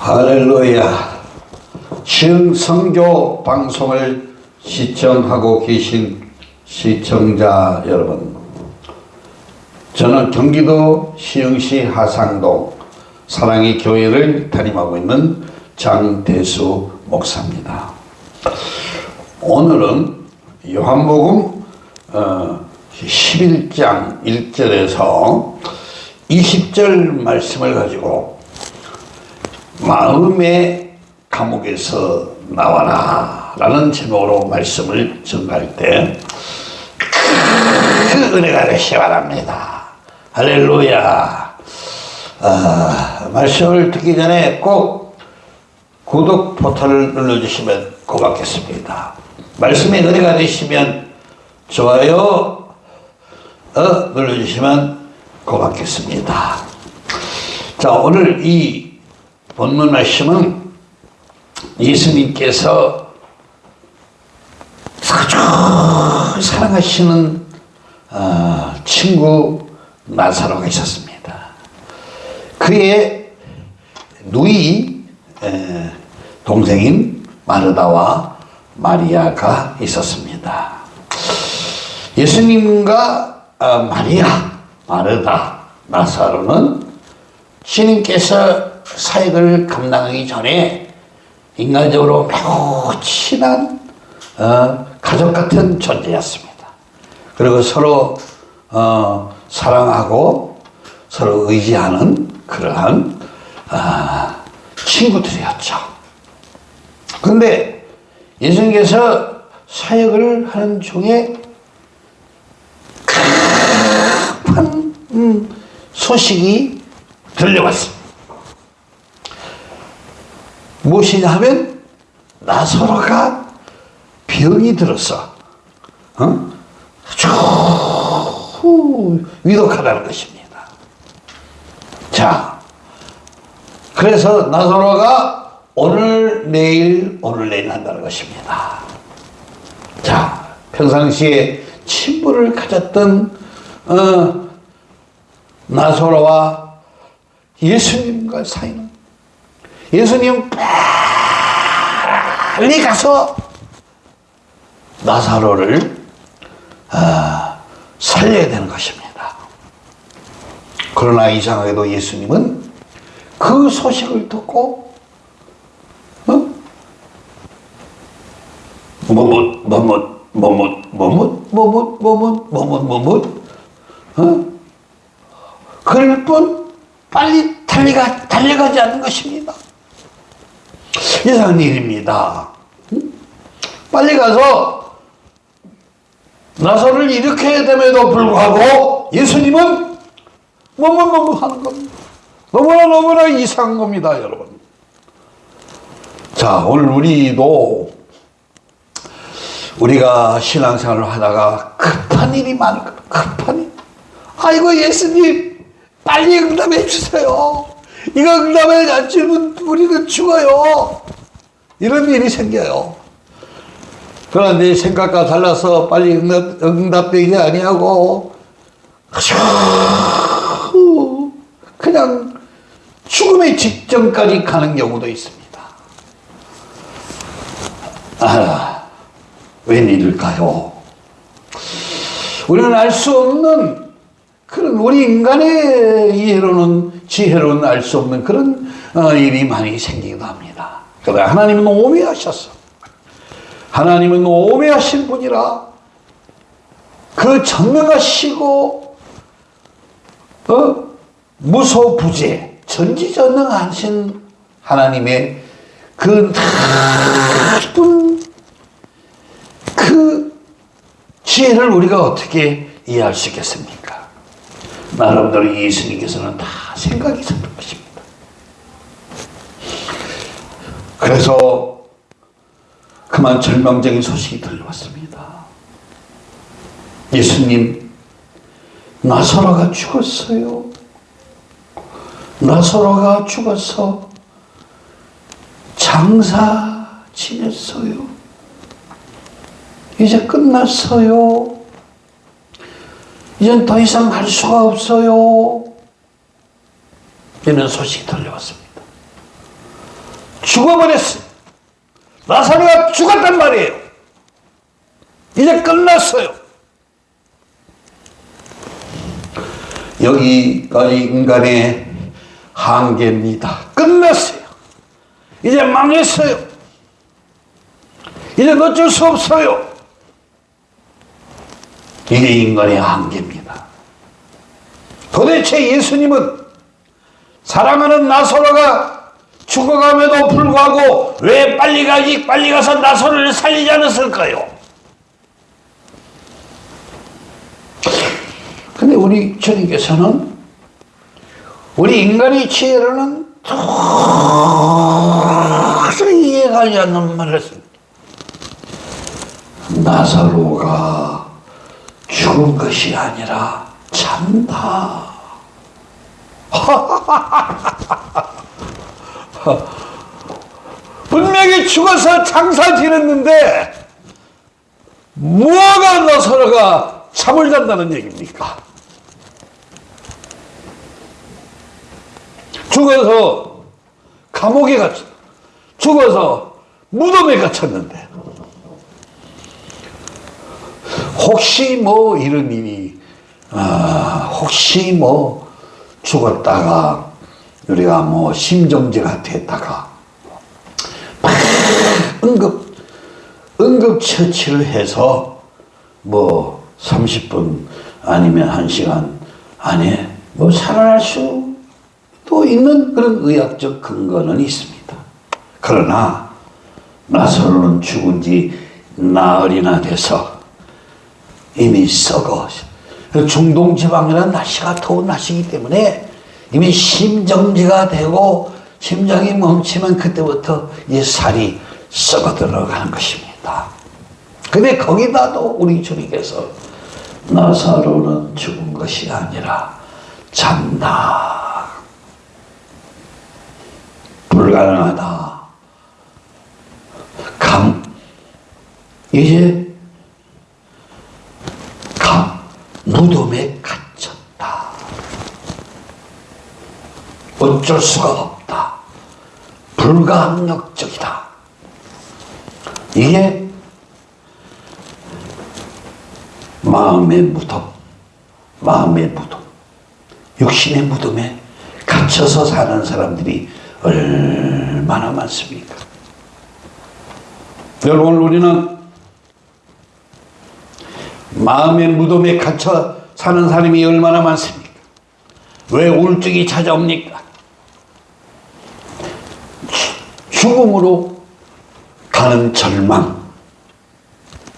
할렐루야. 신성교 방송을 시청하고 계신 시청자 여러분. 저는 경기도 시흥시 하상동 사랑의 교회를 담임하고 있는 장대수 목사입니다. 오늘은 요한복음 어, 11장 1절에서 20절 말씀을 가지고 마음의 감옥에서 나와라 라는 제목으로 말씀을 전할 때 그 은혜가 되시 바랍니다. 할렐루야. 아, 말씀을 듣기 전에 꼭 구독 버튼을 눌러주시면 고맙겠습니다. 말씀의 은혜가 되시면 좋아요 어, 눌러주시면 고맙겠습니다. 자 오늘 이 본문 말씀은 예수님께서 아주 사랑하시는 어, 친구 나사로가 있었습니다. 그의 누이 에, 동생인 마르다와 마리아가 있었습니다. 예수님과 어, 마리아, 마르다, 나사로는 주님께서 사역을 감당하기 전에 인간적으로 매우 친한 어, 가족 같은 존재였습니다. 그리고 서로 어, 사랑하고 서로 의지하는 그러한 어, 친구들이었죠. 그런데 예수님께서 사역을 하는 중에 급한 음, 소식이 들려왔습니다. 무엇이냐 하면 나사로가 병이 들어서 어? 아주 위독하다는 것입니다. 자, 그래서 나사로가 오늘 내일 오늘 내일 한다는 것입니다. 자, 평상시에 친분을 가졌던 어, 나사로와 예수님과 사이는 예수님 빨리 가서 나사로를 어, 살려야 되는 것입니다. 그러나 이상하게도 예수님은 그 소식을 듣고 어? 뭐뭇 뭐뭇 뭐뭇 뭐뭇 뭐뭇 뭐뭇 뭐뭇 뭐뭇 어? 그럴 뿐 빨리 달려가, 달려가지 않는 것입니다. 이상한 일입니다. 빨리 가서 나사를 일으켜야 됨에도 불구하고 예수님은 뭐뭐뭐뭐 하는 겁니다. 너무나 너무나 이상한 겁니다, 여러분. 자, 오늘 우리도 우리가 신앙생활을 하다가 급한 일이 많은 거 급한 일. 아이고, 예수님, 빨리 응답해 주세요. 이거 응답을 안 주면 우리는 죽어요. 이런 일이 생겨요. 그러나 내 생각과 달라서 빨리 응답, 응답되지 아니하고 그냥 죽음의 직전까지 가는 경우도 있습니다. 아, 웬일일까요? 우리는 알 수 없는 그런 우리 인간의 이해로는 지혜로는 알 수 없는 그런 어, 일이 많이 생기기도 합니다. 그러나 하나님은 오묘하셨어. 하나님은 오묘하신 분이라 그 전능하시고 어? 무소부재 전지전능하신 하나님의 그 나쁜 그 지혜를 우리가 어떻게 이해할 수 있겠습니까? 나름대로 예수님께서는 다 생각이 있었던 것입니다. 그래서 그만 절망적인 소식이 들려왔습니다. 예수님, 나사로가 죽었어요. 나사로가 죽어서 장사 지냈어요. 이제 끝났어요. 이젠 더 이상 할 수가 없어요. 이런 소식이 들려왔습니다. 죽어버렸어요. 나사로가 죽었단 말이에요. 이제 끝났어요. 여기까지 인간의 한계입니다. 끝났어요. 이제 망했어요. 이제 어쩔 수 없어요. 이게 인간의 한계입니다. 도대체 예수님은 사랑하는 나사로가 죽어감에도 불구하고 왜 빨리 가지 빨리 가서 나사로를 살리지 않았을까요? 근데 우리 주님께서는 우리 인간의 지혜로는 도저히 이해가지 않는 말을 했습니다. 나사로가 죽은 것이 아니라 잔다. 분명히 죽어서 장사 지냈는데 뭐가 나사로가 잠을 잔다는 얘기입니까? 죽어서 감옥에 갇혔, 죽어서 무덤에 갇혔는데 혹시 뭐 이런 일이 아, 혹시 뭐 죽었다가 우리가 뭐 심정지가 됐다가 막 응급 응급처치를 해서 뭐 30분 아니면 1시간 안에 뭐 살아날 수도 있는 그런 의학적 근거는 있습니다. 그러나 나사로는 죽은 지 나흘이나 돼서 이미 썩어 중동 지방이라는 날씨가 더운 날씨이기 때문에 이미 심정지가 되고 심장이 멈추면 그때부터 이 살이 썩어 들어가는 것입니다. 근데 거기다도 우리 주님께서 나사로는 죽은 것이 아니라 잔다. 불가능하다. 감, 이제 감, 무덤에 갇혔다. 어쩔 수가 없다. 불가항력적이다. 이게 마음의 무덤, 마음의 무덤, 육신의 무덤에 갇혀서 사는 사람들이 얼마나 많습니까? 여러분, 우리는 마음의 무덤에 갇혀 사는 사람이 얼마나 많습니까? 왜 우울증이 찾아옵니까? 죽음으로 가는 절망.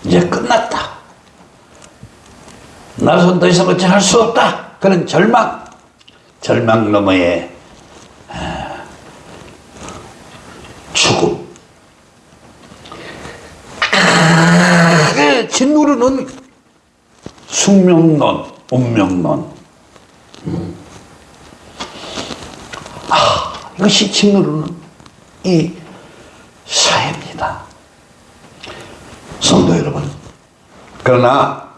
이제 끝났다. 나선 더 이상 어찌 할 수 없다. 그런 절망. 절망 너머에 죽음. 짓누르는 숙명론, 운명론. 아, 이것이 짓누르는 이 사회입니다. 성도 여러분. 그러나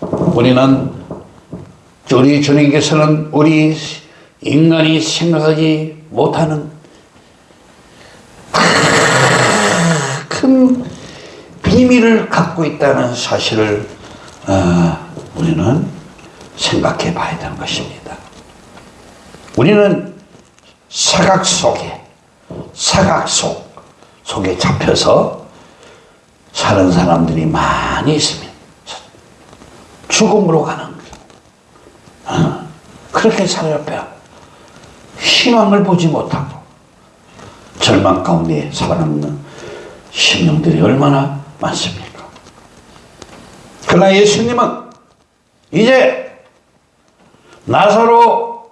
우리는 우리 주님께서는 우리 인간이 생각하지 못하는 큰 비밀을 갖고 있다는 사실을 어, 우리는 생각해 봐야 되는 것입니다. 우리는 사각 속에 사각 속 속에 잡혀서 사는 사람들이 많이 있습니다. 죽음으로 가는. 어, 그렇게 살아요. 희망을 보지 못하고 절망 가운데 살아남는 심령들이 얼마나 많습니까? 그러나 예수님은 이제 나사로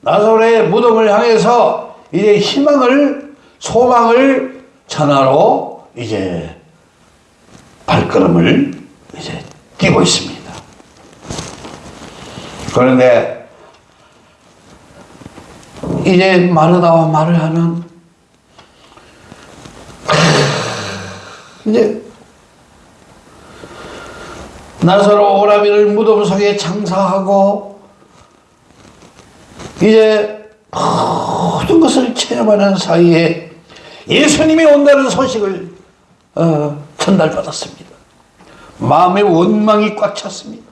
나사로의 무덤을 향해서 이제 희망을 소망을 전하러 이제 발걸음을 이제 뛰고 있습니다. 그런데 이제 마르다와 말을 하는 이제 나사로 오라비를 무덤 속에 장사하고 이제 모든 것을 체험하는 사이에 예수님이 온다는 소식을 어, 전달받았습니다. 마음의 원망이 꽉 찼습니다.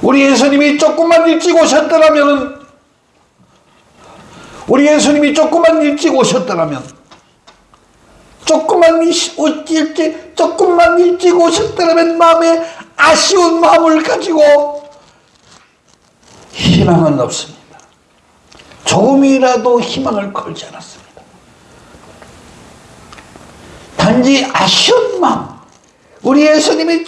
우리 예수님이 조금만 일찍 오셨더라면 우리 예수님이 조금만 일찍 오셨더라면 조금만 일찍 조금만 일찍 오셨더라면 마음에 아쉬운 마음을 가지고 희망은 없습니다. 조금이라도 희망을 걸지 않았습니다. 단지 아쉬운 마음. 우리 예수님이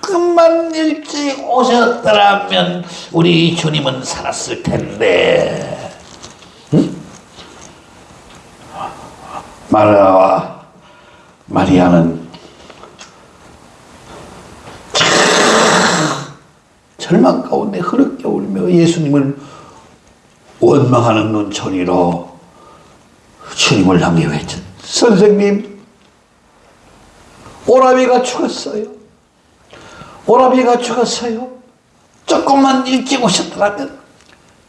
조금만 일찍 오셨더라면 우리 주님은 살았을 텐데. 마리아와 마리아는 절망 가운데 흐르게 울며 예수님을 원망하는 눈초리로 주님을 향해 외쳤 선생님 오라비가 죽었어요. 오라비가 죽었어요. 조금만 일찍 오셨더라면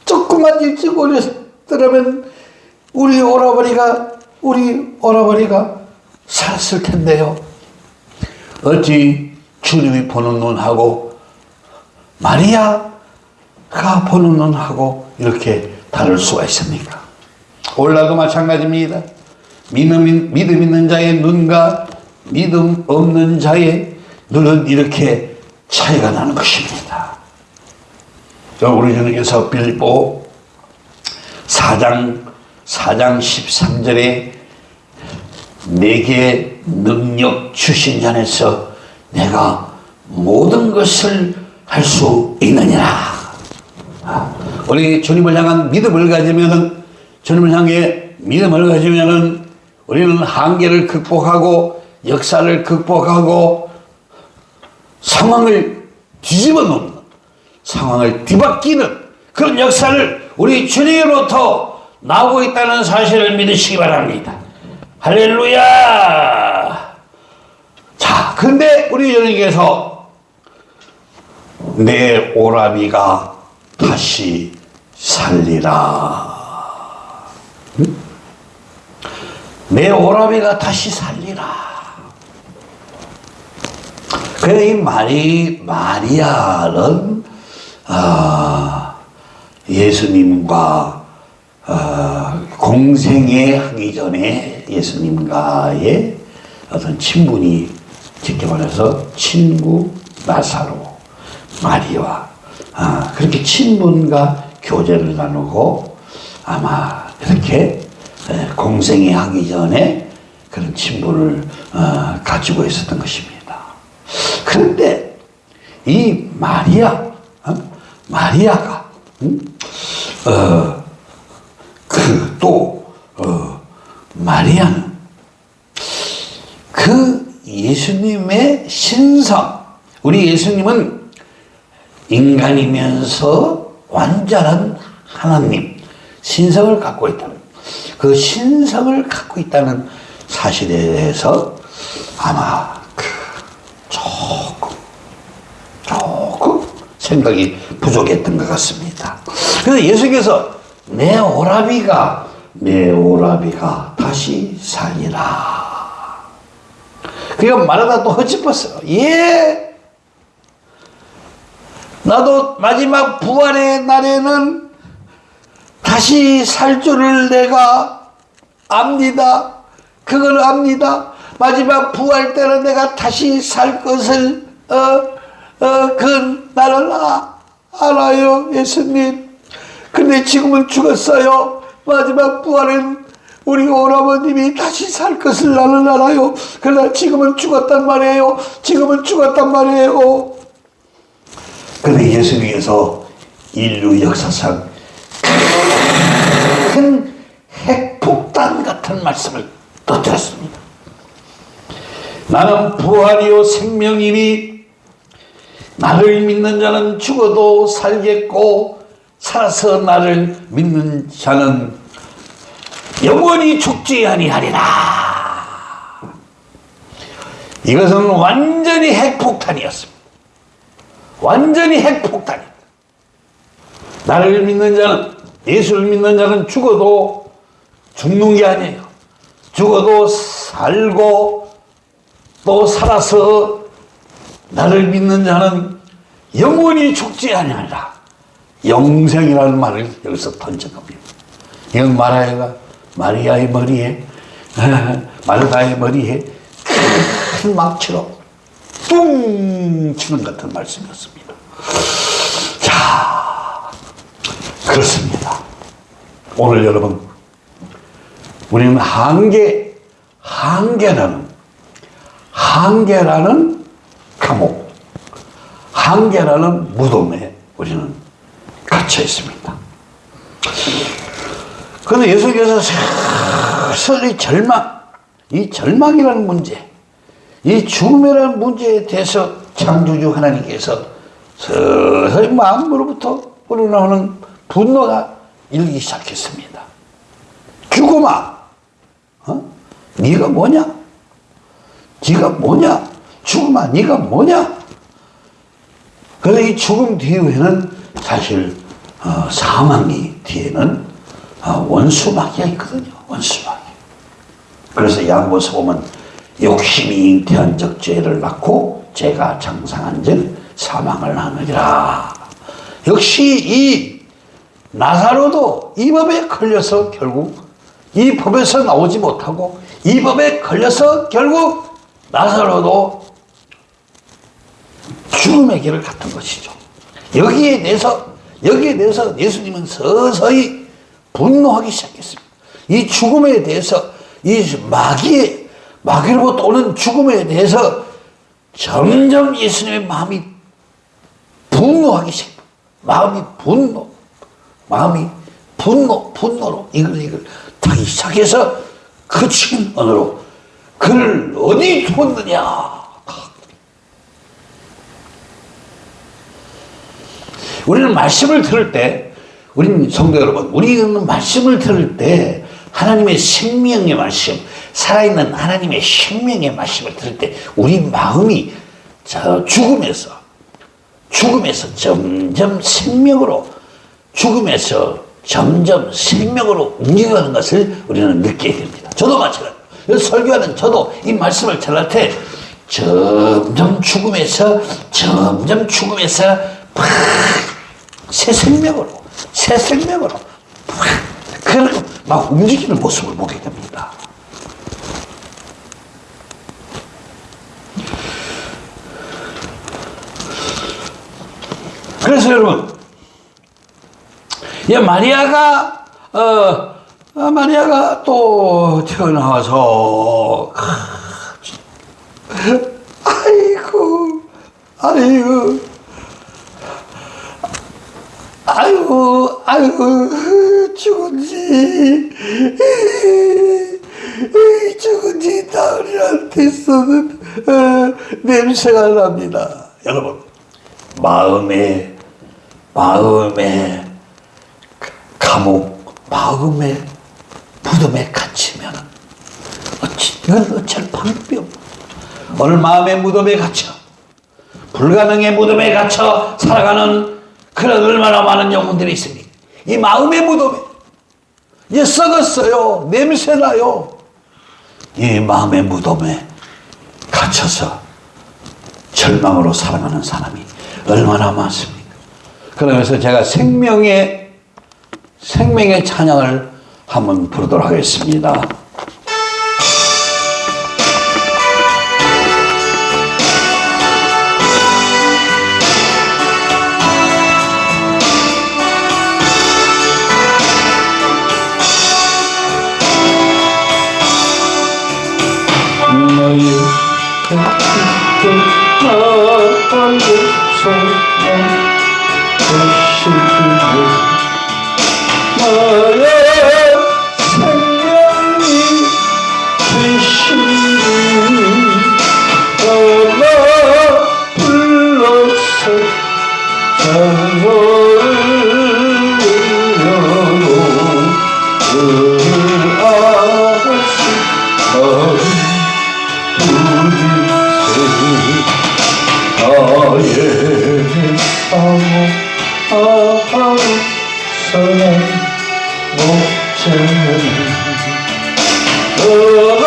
조금만 일찍 오셨더라면 우리 오라버니가 우리 오라버니가 살았을 텐데요 어찌 주님이 보는 눈하고 마리아가 보는 눈하고 이렇게 다를 수가 있습니까? 올라도 마찬가지입니다. 믿음, 믿음 있는 자의 눈과 믿음 없는 자의 눈은 이렇게 차이가 나는 것입니다. 우리 주님께서 빌보 4장 4장 13절에 내게 능력 주신 자에서 내가 모든 것을 할 수 있느니라. 우리 주님을 향한 믿음을 가지면은 주님을 향해 믿음을 가지면은 우리는 한계를 극복하고 역사를 극복하고 상황을 뒤집어 놓는 상황을 뒤바뀌는 그런 역사를 우리 주님으로부터 나오고 있다는 사실을 믿으시기 바랍니다. 할렐루야! 자, 근데 우리 주님께서 내 오라비가 다시 살리라. 응? 내 오라비가 다시 살리라. 그래, 이 마리, 마리아는, 어, 예수님과, 어, 공생애 하기 전에 예수님과의 어떤 친분이, 직접 말해서 친구 나사로, 마리아, 아, 그렇게 친분과 교제를 나누고 아마 이렇게 공생이 하기 전에 그런 친분을 어, 가지고 있었던 것입니다. 그런데 이 마리아, 어? 마리아가 음? 어, 그 또 어, 마리아는 그 예수님의 신성, 우리 예수님은 인간이면서 완전한 하나님 신성을 갖고 있다는 그 신성을 갖고 있다는 사실에 대해서 아마 그 조금 조금 생각이 부족했던 것 같습니다. 그래서 예수께서 내 오라비가 내 오라비가 다시 살리라. 그러니까 말하다 또 헛짚었어요. 예, 나도 마지막 부활의 날에는 다시 살 줄을 내가 압니다. 그걸 압니다. 마지막 부활 때는 내가 다시 살 것을 어, 어, 그 나를 아, 알아요 예수님. 근데 지금은 죽었어요. 마지막 부활은 우리 오라버님이 다시 살 것을 나는 알아요. 그러나 지금은 죽었단 말이에요. 지금은 죽었단 말이에요. 그런데 예수님께서 인류 역사상 큰 핵폭탄 같은 말씀을 터뜨렸습니다. 나는 부활이요 생명이니 나를 믿는 자는 죽어도 살겠고 살아서 나를 믿는 자는 영원히 죽지 아니하리라. 이것은 완전히 핵폭탄이었습니다. 완전히 핵폭탄이다. 나를 믿는 자는 예수를 믿는 자는 죽어도 죽는 게 아니에요. 죽어도 살고 또 살아서 나를 믿는 자는 영원히 죽지 아니하리라. 영생이라는 말을 여기서 던진 겁니다. 이건 마리아가 마리아의 머리에 마르다의 머리에 큰 망치로 뿡 치는 같은 말씀이었습니다. 자, 그렇습니다. 오늘 여러분, 우리는 한계, 한계라는, 한계라는 감옥, 한계라는 무덤에 우리는 갇혀 있습니다. 그런데 예수께서 슬슬 이 절망, 이 절망이라는 문제, 이 죽음이라는 문제에 대해서 창조주 하나님께서 서서히 마음으로부터 우러나오는 분노가 일기 시작했습니다. 죽음아, 어? 네가 뭐냐? 네가 뭐냐? 죽음아, 네가 뭐냐? 그런데 이 죽음 뒤에는 사실 어, 사망이 뒤에는 어, 원수마귀가 있거든요. 원수마귀. 그래서 양보서 보면 욕심이 잉태한 적 죄를 낳고 죄가 장상한 즉 사망을 하느니라. 역시 이 나사로도 이 법에 걸려서 결국 이 법에서 나오지 못하고 이 법에 걸려서 결국 나사로도 죽음의 길을 갔던 것이죠. 여기에 대해서 여기에 대해서 예수님은 서서히 분노하기 시작했습니다. 이 죽음에 대해서 이 마귀의 마귀로부터 오는 죽음에 대해서 점점 예수님의 마음이 분노하기 시작. 마음이 분노, 마음이 분노, 분노로 이걸 이걸 타기 시작해서 그친 언어로 그를 어디 두었느냐. 우리는 말씀을 들을 때, 우리 성도 여러분, 우리는 말씀을 들을 때 하나님의 생명의 말씀, 살아있는 하나님의 생명의 말씀을 들을 때 우리 마음이 저 죽음에서 죽음에서 점점 생명으로 죽음에서 점점 생명으로 움직여가는 것을 우리는 느끼게 됩니다. 저도 마찬가지예요. 설교하는 저도 이 말씀을 전할 때 점점 죽음에서 점점 죽음에서 새 생명으로 새 생명으로 그렇게 막 움직이는 모습을 보게 됩니다. 그래서 여러분, 이 마리아가 어, 아, 마리아가 또 태어나와서 아이고 아이고 아이고 아이고 죽은지. 죽은지. 나으리한테서는 어, 냄새가 납니다. 여러분 마음에 마음에 감옥 마음에 무덤에 갇히면 어찌 이건 어쩔 방법이 없. 오늘 마음의 무덤에 갇혀 불가능의 무덤에 갇혀 살아가는 그런 얼마나 많은 영혼들이 있습니까? 이 마음의 무덤에 이 썩었어요 냄새나요 이 마음의 무덤에 갇혀서 절망으로 살아가는 사람이 얼마나 많습니까? 그러면서 제가 생명의 생명의 찬양을 한번 부르도록 하겠습니다. 너의 너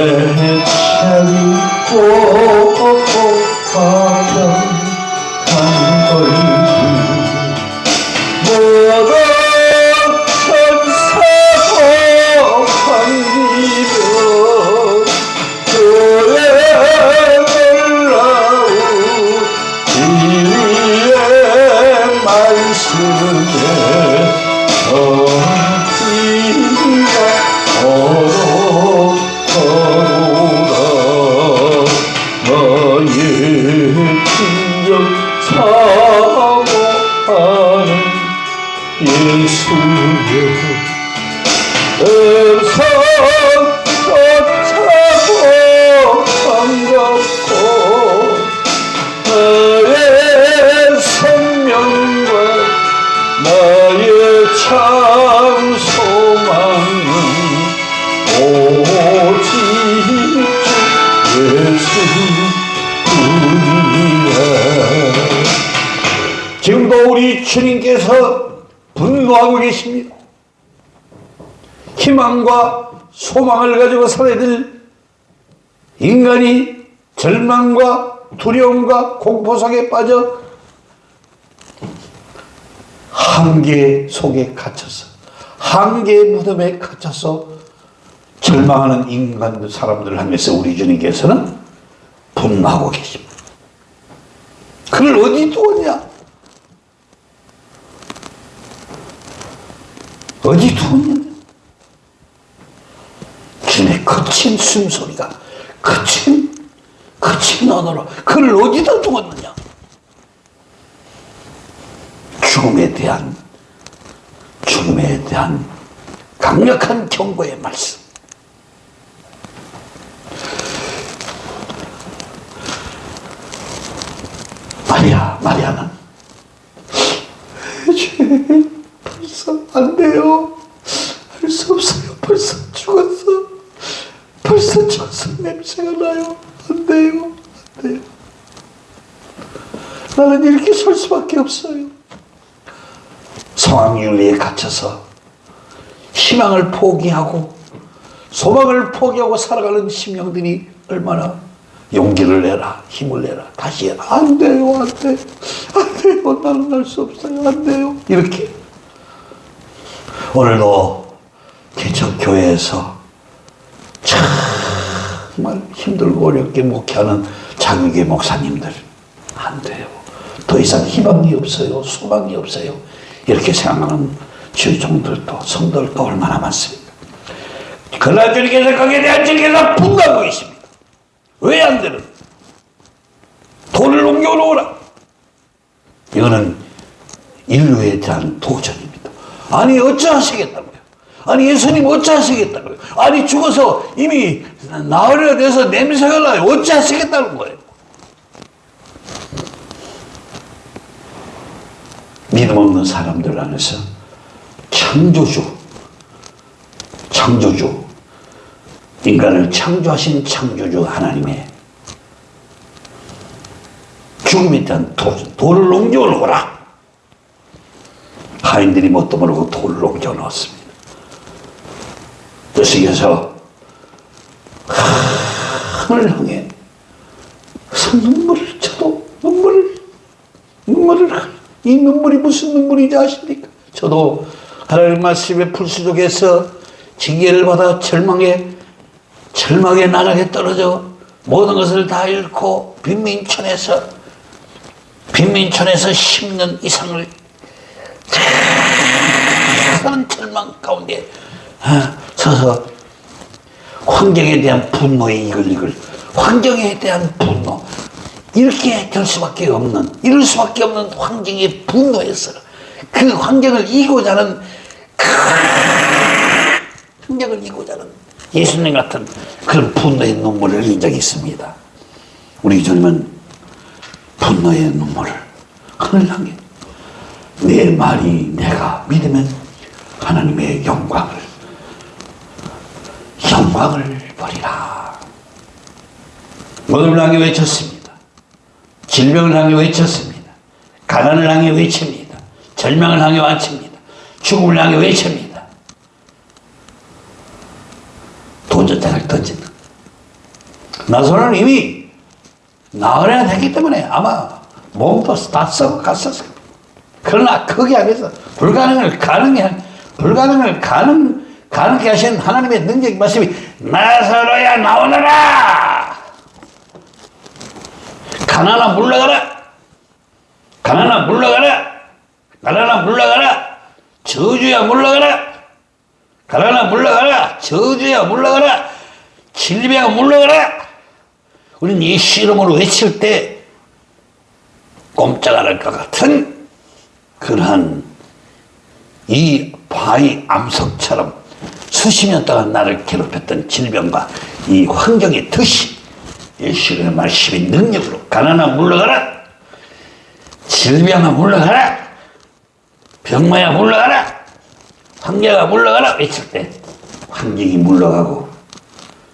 온수 예찬이 지금도 우리 주님께서 분노하고 계십니다. 희망과 소망을 가지고 살아야 될 인간이 절망과 두려움과 공포 속에 빠져 한계 속에 갇혀서 한계의 무덤에 갇혀서 절망하는 인간 사람들을 하면서 우리 주님께서는 분노하고 계십니다. 그를 어디 두었냐? 어디 두었냐? 주님의 거친 숨소리가 거친 거친 언어로 그를 어디다 두었느냐? 죽음에 대한 죽음에 대한 강력한 경고의 말씀. 마리아, 마리아는 벌써 안 돼요. 할 수 없어요. 벌써 죽었어. 벌써 죽었어. 냄새가 나요. 안 돼요. 안 돼요. 나는 이렇게 설 수밖에 없어요. 상황윤리에 갇혀서 희망을 포기하고 소망을 포기하고 살아가는 심령들이 얼마나 용기를 내라 힘을 내라. 다시 안 돼요 안 돼요. 안 돼요. 나는 할 수 없어요. 안 돼요. 이렇게. 오늘도 개척교회에서 정말 힘들고 어렵게 목회하는 장유계 목사님들 안 돼요. 더 이상 희망이 없어요. 소망이 없어요. 이렇게 생각하는 주종들도 성도들도 얼마나 많습니까? 그러나 주님께서 거기에 대한 주님께서 분노하고 있습니다 왜 안 되는? 돌을 옮겨놓으라. 이거는 인류에 대한 도전입니다. 아니 어찌하시겠다고요? 아니 예수님 어찌하시겠다고요? 아니 죽어서 이미 나흘이나 돼서 냄새가 나요. 어찌하시겠다는 거예요? 믿음 없는 사람들 안에서 창조주, 창조주, 인간을 창조하신 창조주 하나님의 죽음에 대한 돌을 옮겨 놓으라. 하인들이 뭣도 모르고 돌을 옮겨 놓았습니다. 뜻이께서 하늘 향해 눈물을 쳐도 눈물을 눈물을 이 눈물이 무슨 눈물인지 아십니까? 저도 하나님 말씀의 풀수족에서 징계를 받아 절망에 절망의 나락에 떨어져 모든 것을 다 잃고 빈민촌에서 빈민촌에서 10년 이상을 그런 절망 가운데 어, 서서 환경에 대한 분노에 이글 이글 환경에 대한 분노 이렇게 될 수밖에 없는 이럴 수밖에 없는 환경의 분노에서 그 환경을 이고자 하는 그 환경을 이고자 하는 예수님 같은 그런 분노의 눈물을 흘린 적이 있습니다. 우리 주님은 분노의 눈물을 하늘 향해 내 말이 내가 믿으면 하나님의 영광을 영광을 버리라. 모든 향해 외쳤습니다. 질병을 향해 외쳤습니다. 가난을 향해 외칩니다. 절망을 향해 외칩니다. 죽음을 향해 외칩니다 도전장을 던진다. 나서는 이미 나으려야 되기 때문에 아마 몸도 다 썩어 갔었을 그러나 거기 안에서 불가능을 가능해 불가능을 가능 가능케 하신 하나님의 능력 말씀이 나서로야 나오너라! 가나나 물러가라! 가나나 물러가라! 가나나 물러가라! 저주야 물러가라 가나나 물러가라. 저주야 물러가라. 질병 물러가라. 우리는 이름으로 외칠 때 꼼짝 안 할 것 같은 그러한 이 바위 암석처럼 수십 년 동안 나를 괴롭혔던 질병과 이 환경의 덫이 예수의 말씀의 능력으로 가난아 물러가라. 질병아 물러가라. 병마야 물러가라 환경아 물러가라 외칠 때 환경이 물러가고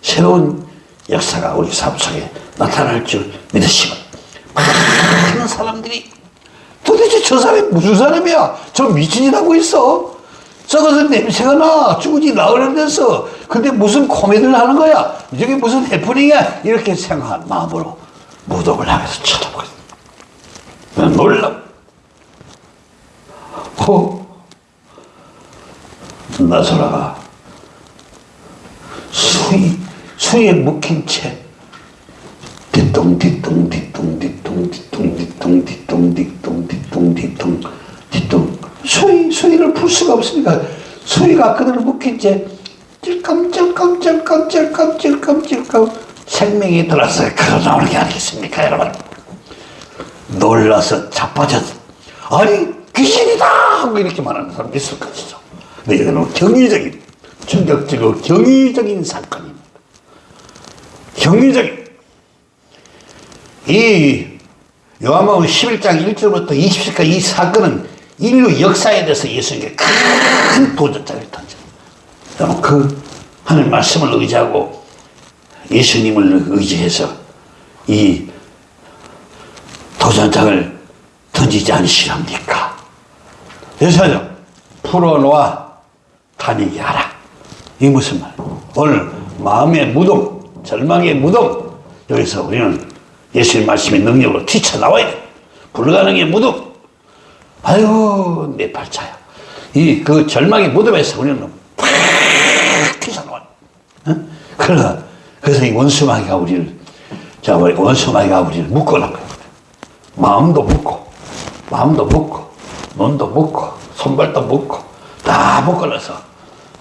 새로운 역사가 우리 삶 속에 나타날 줄 믿으시고 많은 사람들이 도대체 저 사람이 무슨 사람이야? 저 미친이라고 있어. 썩어서 냄새가 나. 죽은지 나으려면서. 근데 무슨 코미디를 하는 거야? 저게 무슨 해프닝이야? 이렇게 생각한 마음으로 무덤을 향해서 쳐다보고 있어. 놀라. 어? 나소라가 수위 수에 묶인 채 뒤뚱 뒤뚱 뒤뚱 뒤뚱 뒤뚱 뒤뚱 뒤뚱 뒤뚱 뒤뚱 뒤뚱 뒤뚱 수위 수위를 풀 수가 없으니까 수위가 그대로 묶인 채 찔끔 생명이 들어서 걸어 나오는 게 아니겠습니까 여러분 놀라서 자빠져 아니 귀신이다 하고 이렇게 말하는 사람 있을 것이죠 근데 이거는 경이적인 충격적이고 경이적인 사건입니다 경리적 이 요한복음 11장 1절부터 20절까지 이 사건은 인류 역사에 대해서 예수님께 큰 도전장을 던져. 그 하늘 말씀을 의지하고 예수님을 의지해서 이 도전장을 던지지 않으시렵니까? 여기서 풀어놓아 다니게 하라. 이 무슨 말? 오늘 마음의 무덤, 절망의 무덤 여기서 우리는 예수의 말씀의 능력으로 튀쳐나와야 돼. 불가능의 무덤. 아유 내 발차야. 이 그 절망의 무덤에서 우리는 팍 튀쳐나와. 어? 그러 그래서 이 원수마귀가 우리를 자 원수마귀가 우리를 묶어놓은 거야. 마음도 묶고 마음도 묶고 눈도 묶고 손발도 묶고 다 묶어놔서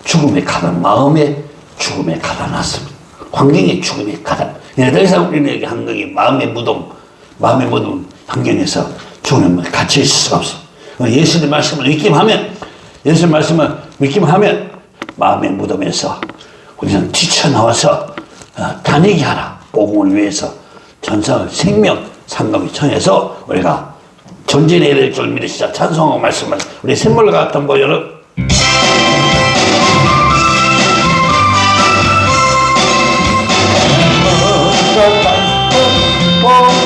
죽음에 가다 마음에 죽음에 가다 놨습니다. 환경의 죽음이 가장 더 이상 우리에게 한국이 마음의 무덤 마음의 무덤 환경에서 죽음에 갇혀 있을 수가 없어 예수님 말씀을 믿기하면 예수님 말씀을 믿기하면 마음의 무덤에서 우리는 뛰쳐나와서 어, 다니게 하라. 복음을 위해서 전사 생명 상감이 청해서 우리가 전진해야 될 줄 믿으시자 찬송하고 말씀을 우리 샘물 같은 보여는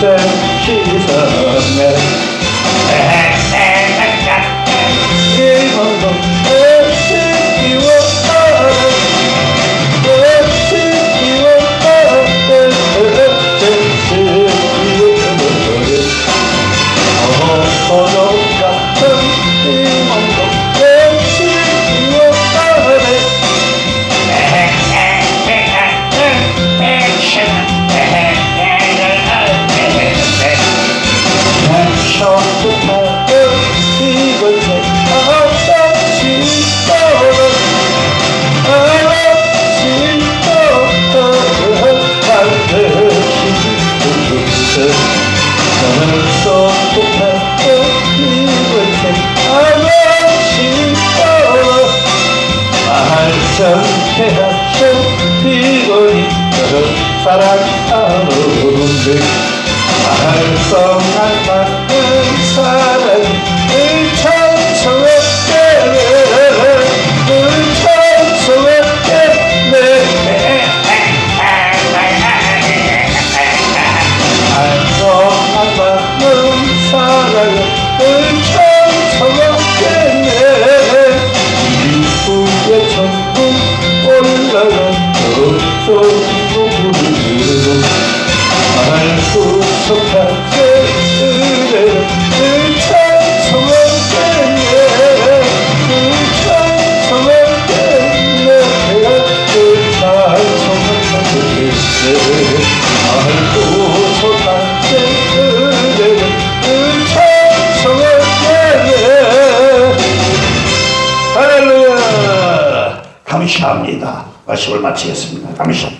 said she's a mess. 사랑하는 분들 말썽할 만한 사랑 말씀을 마치겠습니다. 아멘.